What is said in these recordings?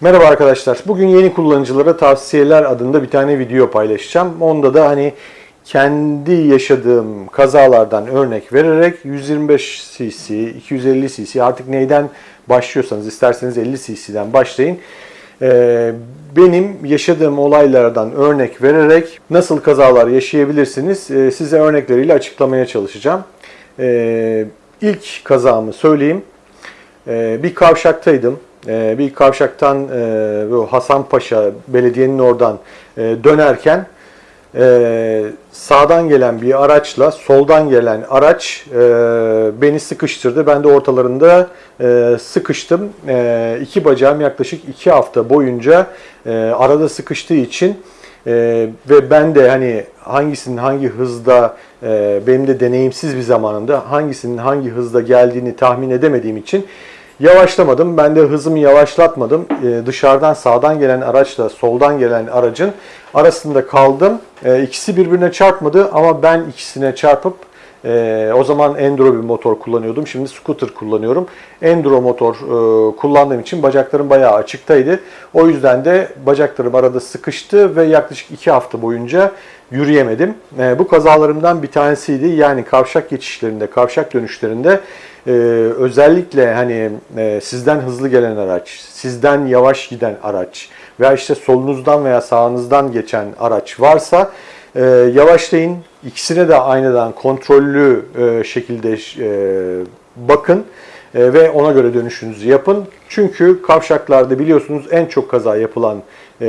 Merhaba arkadaşlar. Bugün yeni kullanıcılara tavsiyeler adında bir tane video paylaşacağım. Onda da hani kendi yaşadığım kazalardan örnek vererek 125 cc, 250 cc artık neyden başlıyorsanız isterseniz 50 cc'den başlayın. Ee, benim yaşadığım olaylardan örnek vererek nasıl kazalar yaşayabilirsiniz e, size örnekleriyle açıklamaya çalışacağım. Ee, ilk kazamı söyleyeyim. Ee, bir kavşaktaydım. Ee, bir kavşaktan e, bu Hasanpaşa belediyenin oradan e, dönerken e, sağdan gelen bir araçla soldan gelen araç beni sıkıştırdı. Ben de ortalarında sıkıştım. E, iki bacağım yaklaşık iki hafta boyunca arada sıkıştığı için ve ben de hani hangisinin hangi hızda benim de deneyimsiz bir zamanımda hangisinin hangi hızda geldiğini tahmin edemediğim için Yavaşlamadım. Ben de hızımı yavaşlatmadım. Ee, dışarıdan sağdan gelen araçla soldan gelen aracın arasında kaldım. Ee, ikisi birbirine çarpmadı ama ben ikisine çarpıp e, o zaman enduro bir motor kullanıyordum. Şimdi scooter kullanıyorum. Enduro motor e, kullandığım için bacaklarım bayağı açıktaydı. O yüzden de bacaklarım arada sıkıştı ve yaklaşık iki hafta boyunca yürüyemedim. E, bu kazalarımdan bir tanesiydi. Yani kavşak geçişlerinde, kavşak dönüşlerinde e, özellikle hani e, sizden hızlı gelen araç, sizden yavaş giden araç veya işte solunuzdan veya sağınızdan geçen araç varsa e, yavaşlayın. İkisine de aynadan kontrollü e, şekilde e, bakın e, ve ona göre dönüşünüzü yapın. Çünkü kavşaklarda biliyorsunuz en çok kaza yapılan e,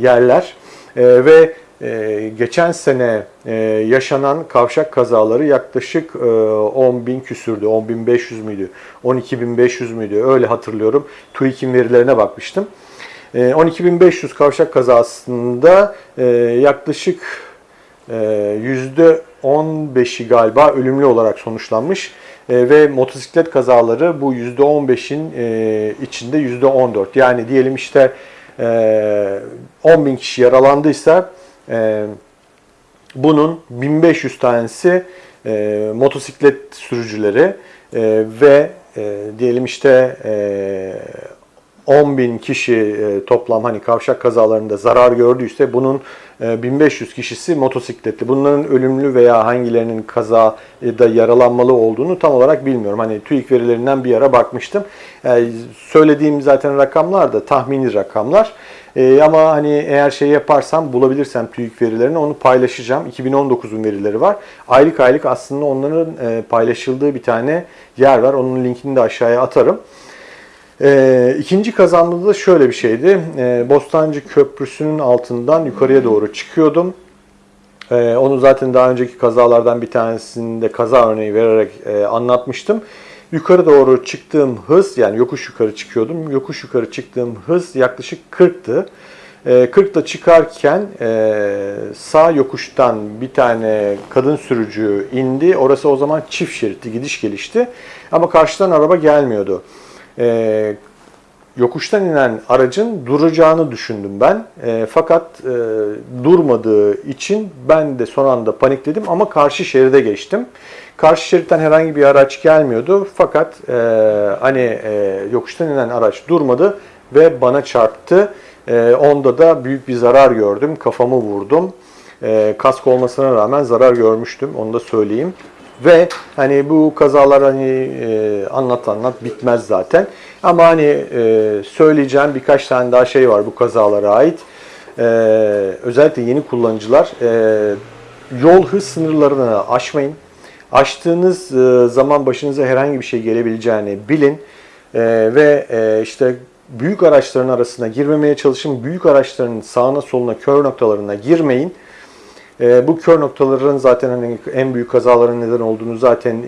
yerler e, ve ee, geçen sene e, yaşanan kavşak kazaları yaklaşık e, 10 bin küsürdü. 10 bin 500 müydü? 12 bin 500 müydü? Öyle hatırlıyorum. TÜİK'in verilerine bakmıştım. E, 12.500 kavşak kazasında e, yaklaşık e, %15'i galiba ölümlü olarak sonuçlanmış. E, ve motosiklet kazaları bu %15'in e, içinde %14. Yani diyelim işte e, 10 bin kişi yaralandıysa e, bunun 1500 tanesi e, motosiklet sürücüleri e, ve e, diyelim işte e, 10 bin kişi e, toplam hani kavşak kazalarında zarar gördüyse bunun e, 1500 kişisi motosikletli. Bunların ölümlü veya hangilerinin kazada yaralanmalı olduğunu tam olarak bilmiyorum. Hani TÜİK verilerinden bir ara bakmıştım. E, söylediğim zaten rakamlar da tahmini rakamlar. E, ama hani eğer şey yaparsam bulabilirsem TÜİK verilerini onu paylaşacağım. 2019'un verileri var. Aylık aylık aslında onların e, paylaşıldığı bir tane yer var. Onun linkini de aşağıya atarım. E, ikinci kazanmada da şöyle bir şeydi. E, Bostancı Köprüsü'nün altından yukarıya doğru çıkıyordum. E, onu zaten daha önceki kazalardan bir tanesinde kaza örneği vererek e, anlatmıştım. Yukarı doğru çıktığım hız yani yokuş yukarı çıkıyordum. Yokuş yukarı çıktığım hız yaklaşık 40'tı. 40'da çıkarken e, sağ yokuştan bir tane kadın sürücü indi. Orası o zaman çift şeritli gidiş gelişti. Ama karşıdan araba gelmiyordu. E, yokuştan inen aracın duracağını düşündüm ben. E, fakat durmadığı için ben de son anda panikledim ama karşı şeride geçtim. Karşı şeritten herhangi bir araç gelmiyordu. Fakat e, hani e, yokuştan inen araç durmadı ve bana çarptı. E, onda da büyük bir zarar gördüm. Kafamı vurdum. E, kask olmasına rağmen zarar görmüştüm. Onu da söyleyeyim. Ve hani bu kazalar hani e, anlat anlat bitmez zaten. Ama hani e, söyleyeceğim birkaç tane daha şey var bu kazalara ait. E, özellikle yeni kullanıcılar e, yol hız sınırlarını aşmayın. Açtığınız e, zaman başınıza herhangi bir şey gelebileceğini bilin e, ve e, işte büyük araçların arasına girmemeye çalışın. Büyük araçların sağına soluna kör noktalarına girmeyin. Bu kör noktaların zaten hani en büyük kazaların neden olduğunu zaten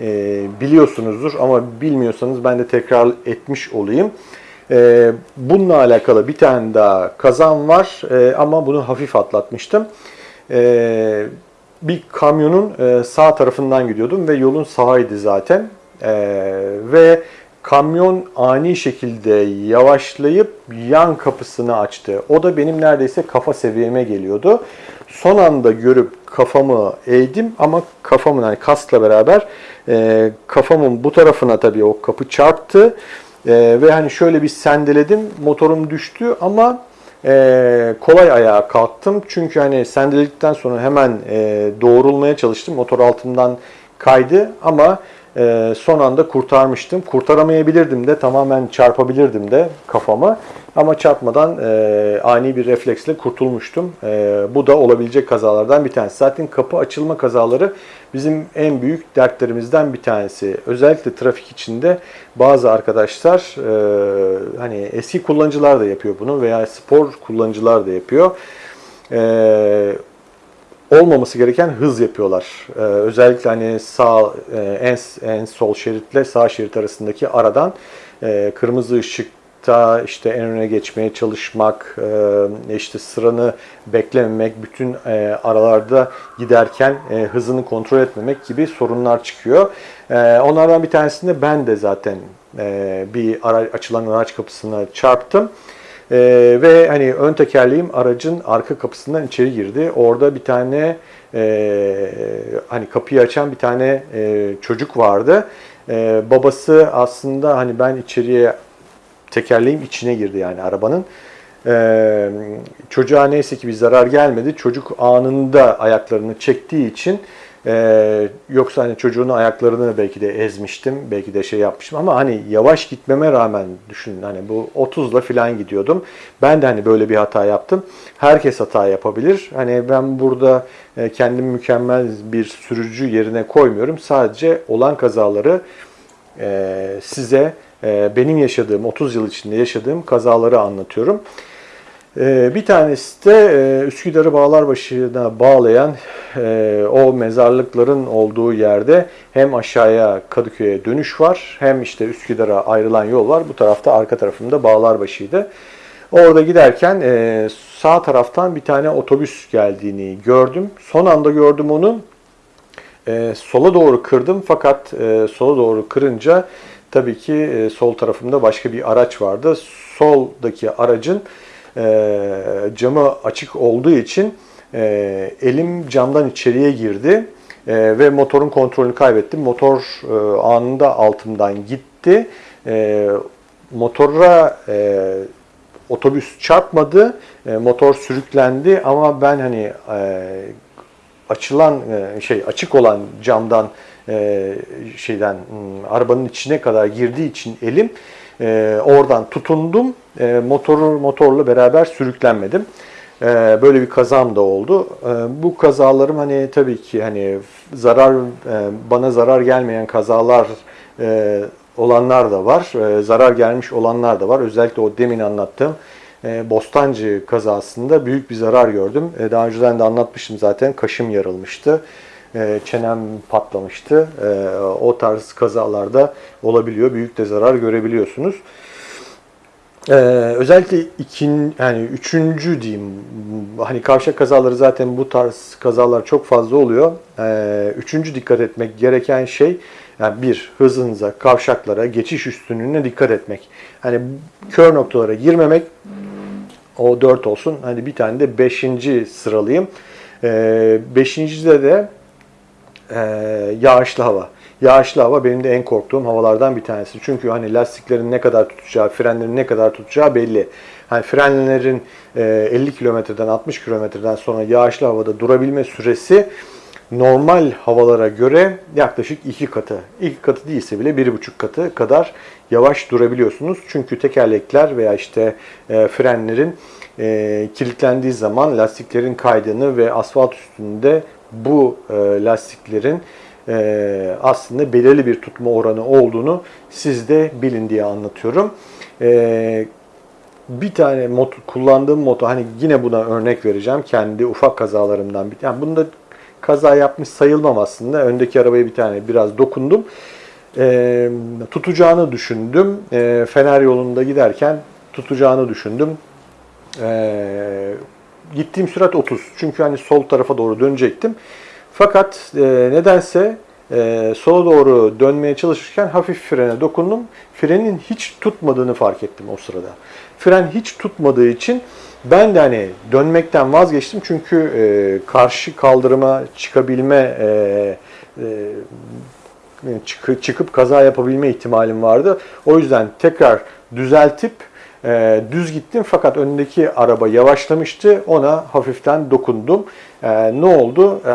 biliyorsunuzdur ama bilmiyorsanız ben de tekrar etmiş olayım. Bununla alakalı bir tane daha kazan var ama bunu hafif atlatmıştım bir kamyonun e, sağ tarafından gidiyordum ve yolun sağıydı zaten. E, ve kamyon ani şekilde yavaşlayıp yan kapısını açtı. O da benim neredeyse kafa seviyeme geliyordu. Son anda görüp kafamı eğdim ama kafamın hani kaskla beraber e, kafamın bu tarafına tabii o kapı çarptı. Ve hani şöyle bir sendeledim, motorum düştü ama e, kolay ayağa kalktım. Çünkü hani sendeledikten sonra hemen e, doğrulmaya çalıştım. Motor altımdan kaydı ama e, son anda kurtarmıştım. Kurtaramayabilirdim de tamamen çarpabilirdim de kafama. Ama çarpmadan e, ani bir refleksle kurtulmuştum. E, bu da olabilecek kazalardan bir tanesi. Zaten kapı açılma kazaları bizim en büyük dertlerimizden bir tanesi. Özellikle trafik içinde bazı arkadaşlar e, hani eski kullanıcılar da yapıyor bunu veya spor kullanıcılar da yapıyor. E, olmaması gereken hız yapıyorlar. Ee, özellikle hani sağ e, en en sol şeritle sağ şerit arasındaki aradan e, kırmızı ışıkta işte en öne geçmeye çalışmak, e, işte sıranı beklememek, bütün e, aralarda giderken e, hızını kontrol etmemek gibi sorunlar çıkıyor. Onlardan bir tanesinde ben de zaten bir ara, açılan araç kapısına çarptım. Ee, ve hani ön tekerleğim aracın arka kapısından içeri girdi. Orada bir tane e, hani kapıyı açan bir tane e, çocuk vardı. E, babası aslında hani ben içeriye tekerleğim içine girdi yani arabanın. E, çocuğa neyse ki bir zarar gelmedi. Çocuk anında ayaklarını çektiği için ee, yoksa hani çocuğun ayaklarını belki de ezmiştim, belki de şey yapmıştım ama hani yavaş gitmeme rağmen düşünün hani bu 30'la falan gidiyordum. Ben de hani böyle bir hata yaptım. Herkes hata yapabilir. Hani ben burada e, kendimi mükemmel bir sürücü yerine koymuyorum. Sadece olan kazaları e, size benim yaşadığım 30 yıl içinde yaşadığım kazaları anlatıyorum. Ee, bir tanesi de e, Üsküdar'ı Bağlarbaşı'na bağlayan e, o mezarlıkların olduğu yerde hem aşağıya Kadıköy'e dönüş var hem işte Üsküdar'a ayrılan yol var. Bu tarafta arka tarafımda Bağlarbaşı'ydı. Orada giderken e, sağ taraftan bir tane otobüs geldiğini gördüm. Son anda gördüm onu. Sola doğru kırdım fakat sola doğru kırınca tabii ki sol tarafımda başka bir araç vardı. Soldaki aracın e, camı açık olduğu için e, elim camdan içeriye girdi e, ve motorun kontrolünü kaybettim. Motor e, anında altımdan gitti. E, motora e, otobüs çarpmadı, e, motor sürüklendi ama ben hani e, açılan e, şey açık olan camdan e, şeyden hmm, arabanın içine kadar girdiği için elim e, oradan tutundum. E, motoru motorla beraber sürüklenmedim. E, böyle bir kazam da oldu. Bu kazalarım hani tabii ki hani zarar bana zarar gelmeyen kazalar olanlar da var. Zarar gelmiş olanlar da var. Özellikle o demin anlattığım Bostancı kazasında büyük bir zarar gördüm. E, daha önceden de anlatmıştım zaten. Kaşım yarılmıştı. E, çenem patlamıştı. E, o tarz kazalarda olabiliyor. Büyük de zarar görebiliyorsunuz. Ee, özellikle ikin yani üçüncü diyeyim hani kavşak kazaları zaten bu tarz kazalar çok fazla oluyor. Ee, üçüncü dikkat etmek gereken şey yani bir hızınıza, kavşaklara, geçiş üstünlüğüne dikkat etmek. Hani kör noktalara girmemek o dört olsun. Hani bir tane de beşinci sıralayayım. Ee, beşincide de e, yağışlı hava. Yağışlı hava benim de en korktuğum havalardan bir tanesi. Çünkü hani lastiklerin ne kadar tutacağı, frenlerin ne kadar tutacağı belli. Hani frenlerin 50 e, kilometreden 60 kilometreden sonra yağışlı havada durabilme süresi normal havalara göre yaklaşık iki katı. İki katı değilse bile bir buçuk katı kadar yavaş durabiliyorsunuz. Çünkü tekerlekler veya işte e, frenlerin e, kilitlendiği zaman lastiklerin kaydığını ve asfalt üstünde bu lastiklerin e, aslında belirli bir tutma oranı olduğunu siz de bilin diye anlatıyorum. E, bir tane motor, kullandığım motor, hani yine buna örnek vereceğim. Kendi ufak kazalarımdan bir yani bunda kaza yapmış sayılmam aslında. Öndeki arabaya bir tane biraz dokundum. E, tutacağını düşündüm. E, Fener yolunda giderken tutacağını düşündüm. E, gittiğim sürat 30. Çünkü hani sol tarafa doğru dönecektim. Fakat e, nedense e, sola doğru dönmeye çalışırken hafif frene dokundum. Frenin hiç tutmadığını fark ettim o sırada. Fren hiç tutmadığı için ben de hani dönmekten vazgeçtim çünkü e, karşı kaldırıma çıkabilme e, e, çıkı- çıkıp kaza yapabilme ihtimalim vardı. O yüzden tekrar düzeltip e, düz gittim fakat önündeki araba yavaşlamıştı. Ona hafiften dokundum. E, ne oldu? E,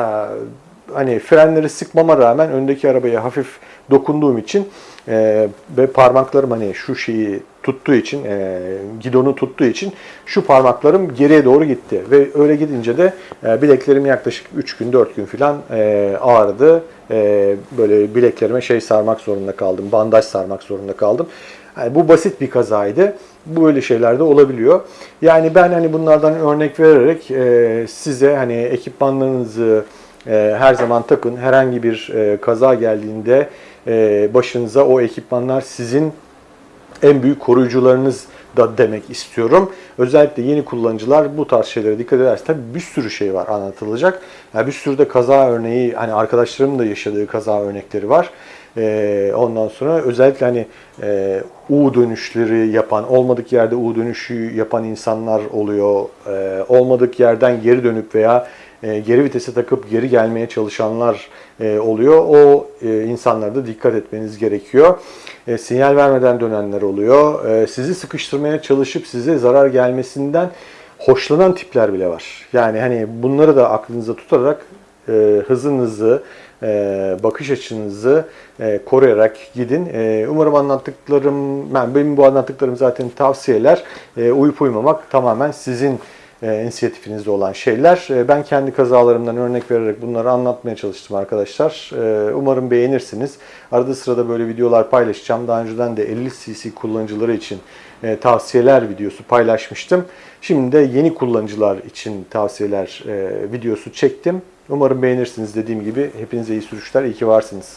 hani frenleri sıkmama rağmen öndeki arabaya hafif dokunduğum için e, ve parmaklarım hani şu şeyi tuttuğu için, e, gidonu tuttuğu için şu parmaklarım geriye doğru gitti. Ve öyle gidince de e, bileklerim yaklaşık 3 gün 4 gün falan e, ağrıdı. E, böyle bileklerime şey sarmak zorunda kaldım, bandaj sarmak zorunda kaldım. Yani bu basit bir kazaydı. Bu böyle şeyler de olabiliyor. Yani ben hani bunlardan örnek vererek e, size hani ekipmanlarınızı e, her zaman takın. Herhangi bir e, kaza geldiğinde e, başınıza o ekipmanlar sizin en büyük koruyucularınız da demek istiyorum. Özellikle yeni kullanıcılar bu tarz şeylere dikkat ederse tabii bir sürü şey var anlatılacak. Yani bir sürü de kaza örneği hani arkadaşlarımın da yaşadığı kaza örnekleri var. Ee, ondan sonra özellikle hani e, U dönüşleri yapan, olmadık yerde U dönüşü yapan insanlar oluyor. Ee, olmadık yerden geri dönüp veya e, geri vitese takıp geri gelmeye çalışanlar e, oluyor. O e, insanlara da dikkat etmeniz gerekiyor. E, sinyal vermeden dönenler oluyor. E, sizi sıkıştırmaya çalışıp size zarar gelmesinden hoşlanan tipler bile var. Yani hani bunları da aklınıza tutarak e, hızınızı, e, bakış açınızı e, koruyarak gidin. E, umarım anlattıklarım, ben benim bu anlattıklarım zaten tavsiyeler. E, uyup uymamak tamamen sizin e, inisiyatifinizde olan şeyler. E, ben kendi kazalarımdan örnek vererek bunları anlatmaya çalıştım arkadaşlar. E, umarım beğenirsiniz. Arada sırada böyle videolar paylaşacağım. Daha önceden de 50 cc kullanıcıları için e, tavsiyeler videosu paylaşmıştım. Şimdi de yeni kullanıcılar için tavsiyeler e, videosu çektim. Umarım beğenirsiniz dediğim gibi. Hepinize iyi sürüşler, iyi ki varsınız.